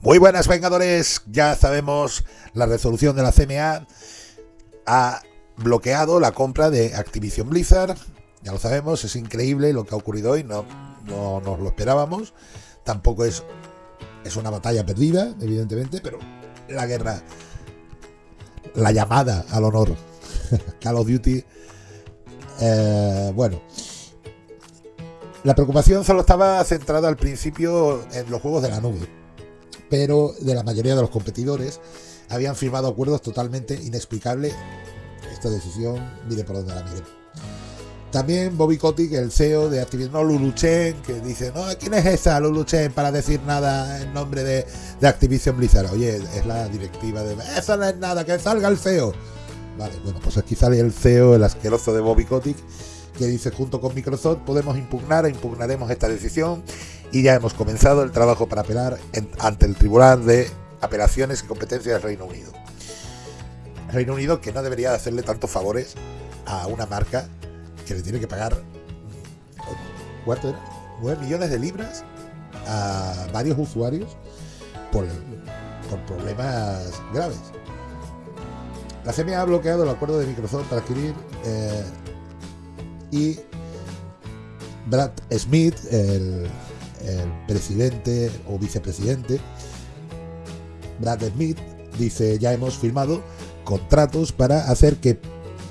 Muy buenas Vengadores, ya sabemos la resolución de la CMA ha bloqueado la compra de Activision Blizzard, ya lo sabemos, es increíble lo que ha ocurrido hoy, no, no nos lo esperábamos, tampoco es, es una batalla perdida, evidentemente, pero la guerra, la llamada al honor, Call of Duty, eh, bueno, la preocupación solo estaba centrada al principio en los juegos de la nube pero de la mayoría de los competidores habían firmado acuerdos totalmente inexplicables. Esta decisión, mire por dónde la mire. También Bobby Kotick, el CEO de Activision, no Lulu Chen, que dice, no, ¿quién es esa Lulu Chen para decir nada en nombre de, Activision Blizzard? Oye, es la directiva de... Eso no es nada, que salga el CEO. Vale, bueno, pues aquí sale el CEO, el asqueroso de Bobby Kotick, que dice, junto con Microsoft podemos impugnar e impugnaremos esta decisión y ya hemos comenzado el trabajo para apelar ante el Tribunal de Apelaciones y Competencias del Reino Unido. Reino Unido que no debería hacerle tantos favores a una marca que le tiene que pagar ¿cuánto era? 9 millones de libras a varios usuarios por, problemas graves. La CMA ha bloqueado el acuerdo de Microsoft para adquirir eh, y Brad Smith, el el presidente o vicepresidente, Brad Smith, dice, ya hemos firmado contratos para hacer que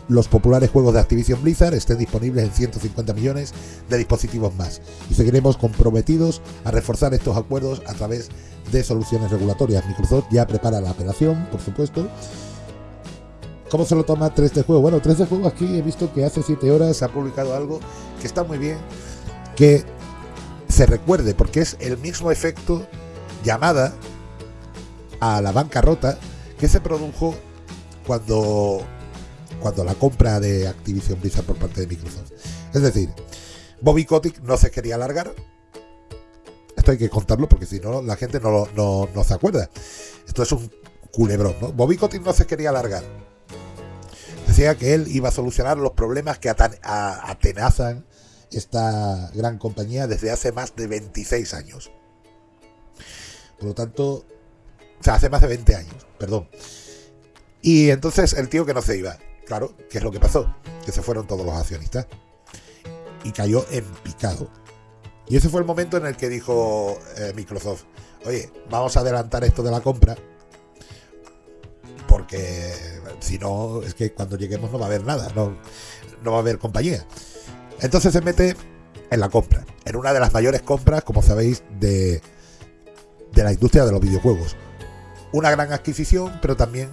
los populares juegos de Activision Blizzard estén disponibles en 150 millones de dispositivos más. Y seguiremos comprometidos a reforzar estos acuerdos a través de soluciones regulatorias. Microsoft ya prepara la apelación, por supuesto. ¿Cómo se lo toma 3D Juego? Bueno, 3D Juego aquí he visto que hace 7 horas ha publicado algo que está muy bien, que se recuerde, porque es el mismo efecto llamada a la bancarrota que se produjo cuando, cuando la compra de Activision Blizzard por parte de Microsoft. Es decir, Bobby Kotick no se quería alargar. Esto hay que contarlo porque si no la gente no, no, no se acuerda. Esto es un culebrón, ¿no? Bobby Kotick no se quería alargar. Decía que él iba a solucionar los problemas que atenazan esta gran compañía desde hace más de 26 años. Por lo tanto, o sea, hace más de 20 años, perdón. Y entonces el tío que no se iba, claro, ¿qué es lo que pasó? Que se fueron todos los accionistas y cayó en picado. Y ese fue el momento en el que dijo eh, Microsoft, oye, vamos a adelantar esto de la compra, porque si no, es que cuando lleguemos no va a haber nada, no, no va a haber compañía. Entonces se mete en la compra, en una de las mayores compras, como sabéis, de, de la industria de los videojuegos. Una gran adquisición, pero también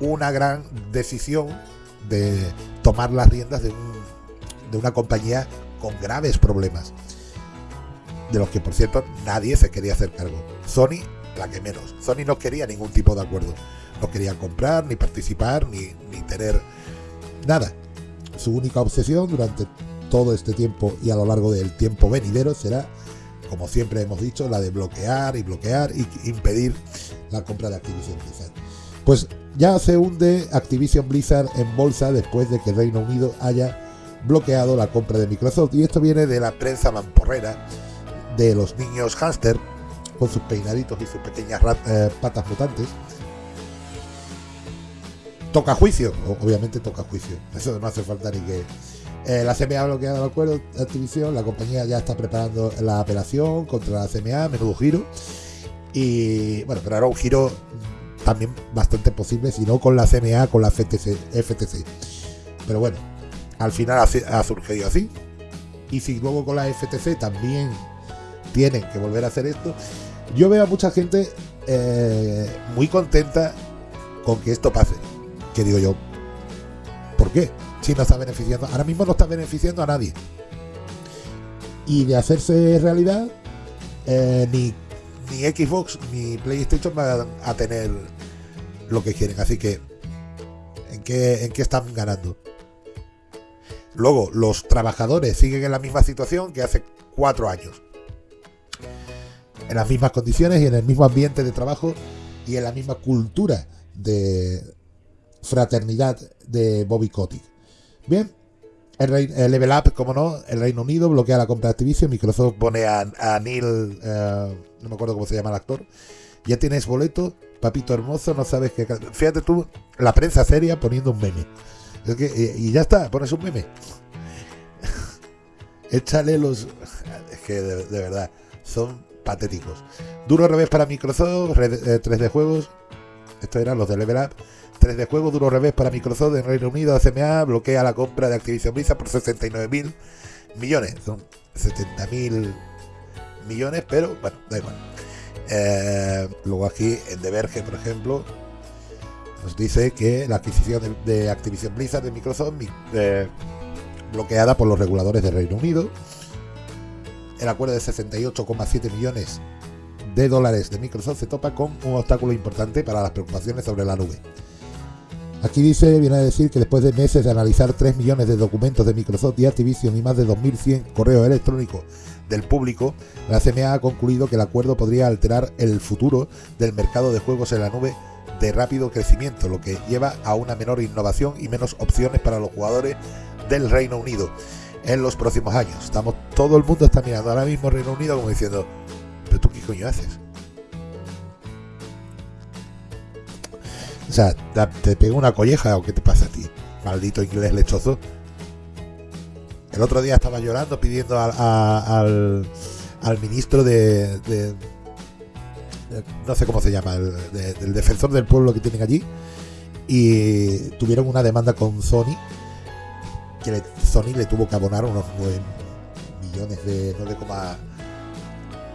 una gran decisión de tomar las riendas de, de una compañía con graves problemas. De los que, por cierto, nadie se quería hacer cargo. Sony, la que menos. Sony no quería ningún tipo de acuerdo. No querían comprar, ni participar, ni, ni tener nada. Su única obsesión durante todo este tiempo y a lo largo del tiempo venidero será, como siempre hemos dicho, la de bloquear y bloquear y impedir la compra de Activision Blizzard. Pues ya se hunde Activision Blizzard en bolsa después de que Reino Unido haya bloqueado la compra de Microsoft. Y esto viene de la prensa mamporrera de los niños hámster con sus peinaditos y sus pequeñas eh, patas mutantes. Toca juicio, obviamente toca juicio. Eso no hace falta ni que eh, la CMA ha bloqueado el acuerdo de Activision, la compañía ya está preparando la apelación contra la CMA, menudo giro. Y bueno, pero era un giro también bastante posible, si no con la CMA, con la FTC. FTC. Pero bueno, al final ha, surgido así. Y si luego con la FTC también tienen que volver a hacer esto, yo veo a mucha gente eh, muy contenta con que esto pase. Que digo yo, ¿por qué? Está beneficiando, ahora mismo no está beneficiando a nadie. Y de hacerse realidad, eh, ni, Xbox ni PlayStation van a tener lo que quieren. Así que, ¿en qué, ¿en qué están ganando? Luego, los trabajadores siguen en la misma situación que hace cuatro años. En las mismas condiciones y en el mismo ambiente de trabajo y en la misma cultura de fraternidad de Bobby Kotick. Bien, el, Level Up, como no, el Reino Unido bloquea la compra de Activision, Microsoft pone a, Neil, eh, no me acuerdo cómo se llama el actor, Ya tienes boleto, papito hermoso, no sabes qué. Fíjate tú, la prensa seria poniendo un meme. Que, y, ya está, pones un meme. Échale los. Es que de, verdad, son patéticos. Duro revés para Microsoft, 3D eh, juegos. Estos eran los de Level Up. 3D juegos, duro revés para Microsoft en Reino Unido. ACMA bloquea la compra de Activision Blizzard por 69 mil millones. Son 70 mil millones, pero bueno, da igual. Eh, luego aquí en The Verge, por ejemplo, nos dice que la adquisición de, Activision Blizzard de Microsoft bloqueada por los reguladores de Reino Unido. El acuerdo de 68,7 millones de dólares de Microsoft se topa con un obstáculo importante para las preocupaciones sobre la nube. Aquí dice, viene a decir que después de meses de analizar 3 millones de documentos de Microsoft y Activision y más de 2.100 correos electrónicos del público, la CMA ha concluido que el acuerdo podría alterar el futuro del mercado de juegos en la nube de rápido crecimiento, lo que lleva a una menor innovación y menos opciones para los jugadores del Reino Unido en los próximos años. Estamos, todo el mundo está mirando ahora mismo Reino Unido como diciendo, pero tú qué coño haces? O sea, te pego una colleja o qué te pasa a ti, maldito inglés lechoso. El otro día estaba llorando pidiendo al, al, ministro de, no sé cómo se llama, el, del defensor del pueblo que tienen allí, y tuvieron una demanda con Sony, que Sony le tuvo que abonar unos 9 millones de 9,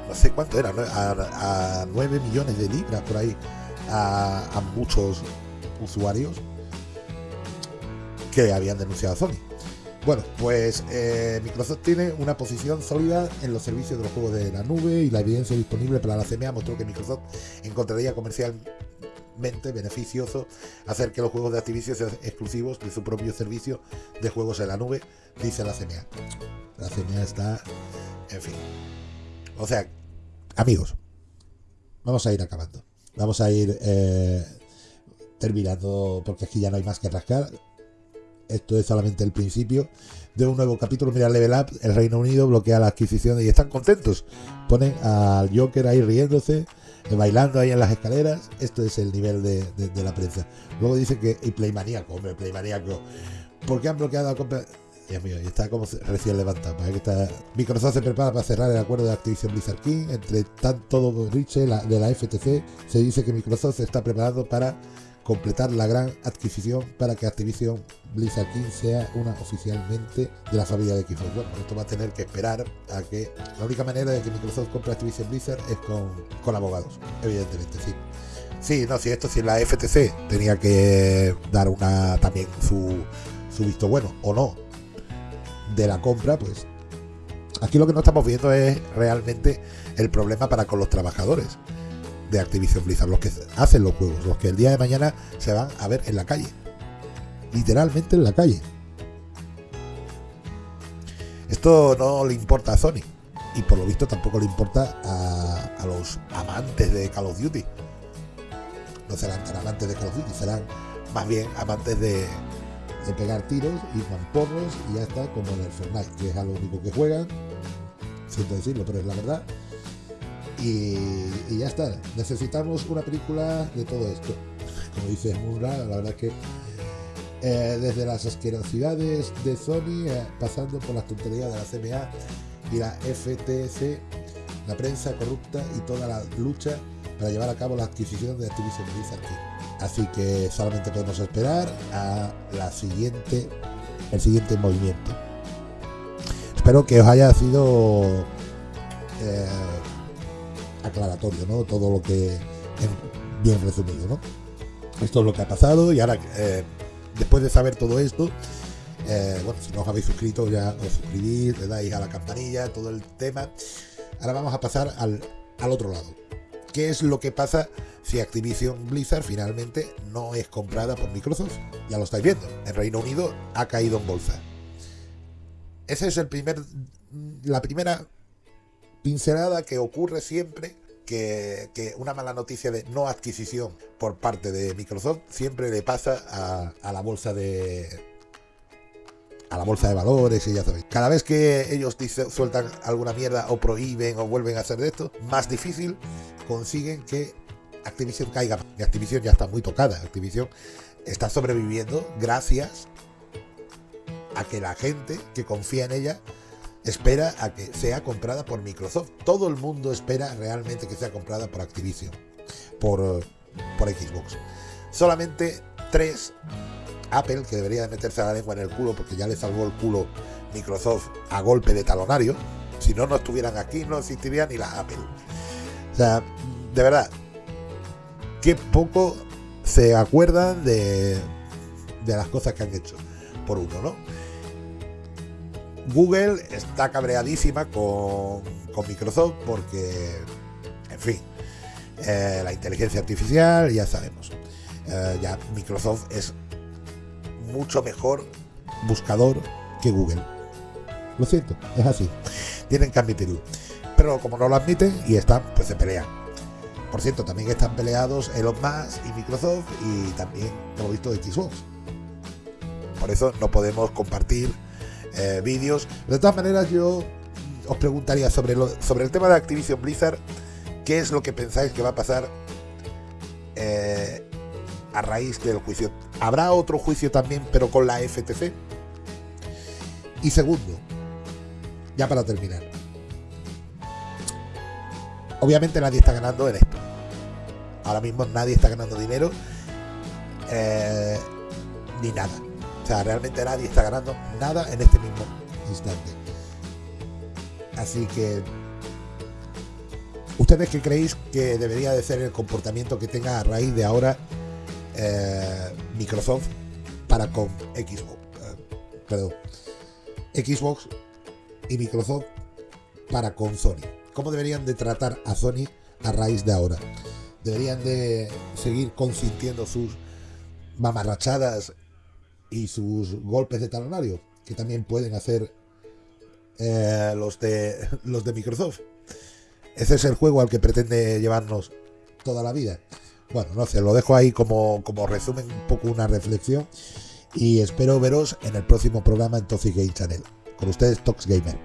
no sé cuánto era, a, a 9 millones de libras por ahí a, muchos usuarios que habían denunciado a Sony. Bueno, pues eh, Microsoft tiene una posición sólida en los servicios de los juegos de la nube y la evidencia disponible para la CMA mostró que Microsoft encontraría comercialmente beneficioso hacer que los juegos de Activision sean exclusivos de su propio servicio de juegos en la nube, dice la CMA. La CMA está, en fin. O sea, amigos, vamos a ir acabando. Vamos a ir eh, terminando porque aquí ya no hay más que rascar. Esto es solamente el principio de un nuevo capítulo. Mira, Level Up, el Reino Unido bloquea la adquisición y están contentos. Ponen al Joker ahí riéndose, eh, bailando ahí en las escaleras. Esto es el nivel de, la prensa. Luego dice que, y Playmaníaco, hombre, Playmaníaco. ¿Por qué han bloqueado la compra? Dios mío, y está como recién levantado. está... Microsoft se prepara para cerrar el acuerdo de Activision Blizzard King. Entre tanto Rich de la FTC, se dice que Microsoft se está preparando para completar la gran adquisición para que Activision Blizzard King sea una oficialmente de la familia de Xbox. Bueno, esto va a tener que esperar a que la única manera de que Microsoft compre Activision Blizzard es con, con abogados, evidentemente, sí. Sí, no, si esto, si la FTC tenía que dar una también su, su visto bueno o no de la compra, pues aquí lo que no estamos viendo es realmente el problema para con los trabajadores de Activision Blizzard, los que hacen los juegos, los que el día de mañana se van a ver en la calle. Literalmente en la calle. Esto no le importa a Sony. Y por lo visto tampoco le importa a, los amantes de Call of Duty. No serán tan amantes de Call of Duty, serán más bien amantes de, de pegar tiros y mamporros y ya está como en el Fortnite, que es algo único que juegan. Siento decirlo, pero es la verdad. Y, ya está. Necesitamos una película de todo esto. Como dice Murra, la verdad que eh, desde las asquerosidades de Sony, eh, pasando por las tonterías de la CMA y la FTC, la prensa corrupta y toda la lucha para llevar a cabo la adquisición de Activision Blizzard Así que solamente podemos esperar a la siguiente, el siguiente movimiento. Espero que os haya sido eh, aclaratorio, ¿no? Todo lo que bien resumido, ¿no? Esto es lo que ha pasado y ahora, eh, después de saber todo esto, eh, bueno, si no os habéis suscrito ya os suscribís, le dais a la campanilla, todo el tema. Ahora vamos a pasar al, al otro lado. ¿Qué es lo que pasa si Activision Blizzard finalmente no es comprada por Microsoft? Ya lo estáis viendo. El Reino Unido ha caído en bolsa. Esa es primer, la primera pincelada que ocurre siempre que, una mala noticia de no adquisición por parte de Microsoft siempre le pasa a, la bolsa de a la bolsa de valores y ya sabéis. Cada vez que ellos sueltan alguna mierda o prohíben o vuelven a hacer de esto, más difícil consiguen que Activision caiga. Y Activision ya está muy tocada. Activision está sobreviviendo gracias a que la gente que confía en ella espera a que sea comprada por Microsoft. Todo el mundo espera realmente que sea comprada por Activision, por, por Xbox. Solamente tres, Apple, que debería de meterse la lengua en el culo porque ya le salvó el culo Microsoft a golpe de talonario. Si no, no estuvieran aquí, no existiría ni la Apple. O sea, de verdad, qué poco se acuerdan de, de las cosas que han hecho por uno, ¿no? Google está cabreadísima con, con Microsoft porque, en fin, eh, la inteligencia artificial, ya sabemos. Eh, ya Microsoft es mucho mejor buscador que Google. Lo siento, es así. Tienen que admitirlo. Pero como no lo admiten y están, pues se pelean. Por cierto, también están peleados Elon Musk y Microsoft y también, como visto, Xbox. Por eso no podemos compartir eh, vídeos. De todas maneras, yo os preguntaría sobre, lo, sobre el tema de Activision Blizzard, ¿qué es lo que pensáis que va a pasar eh, a raíz del juicio? ¿Habrá otro juicio también, pero con la FTC? Y segundo, ya para terminar, obviamente nadie está ganando en esto. Ahora mismo nadie está ganando dinero eh, ni nada. O sea, realmente nadie está ganando nada en este mismo instante. Así que, ¿ustedes qué creéis que debería de ser el comportamiento que tenga a raíz de ahora eh, Microsoft para con Xbox? Eh, perdón. Xbox y Microsoft para con Sony. ¿Cómo deberían de tratar a Sony a raíz de ahora? ¿Deberían de seguir consintiendo sus mamarrachadas y sus golpes de talonario, que también pueden hacer eh, los, de, los de Microsoft. Ese es el juego al que pretende llevarnos toda la vida. Bueno, no sé, lo dejo ahí como, como resumen, un poco una reflexión. Y espero veros en el próximo programa en Toxic Game Channel. Con ustedes, Tox Gamer.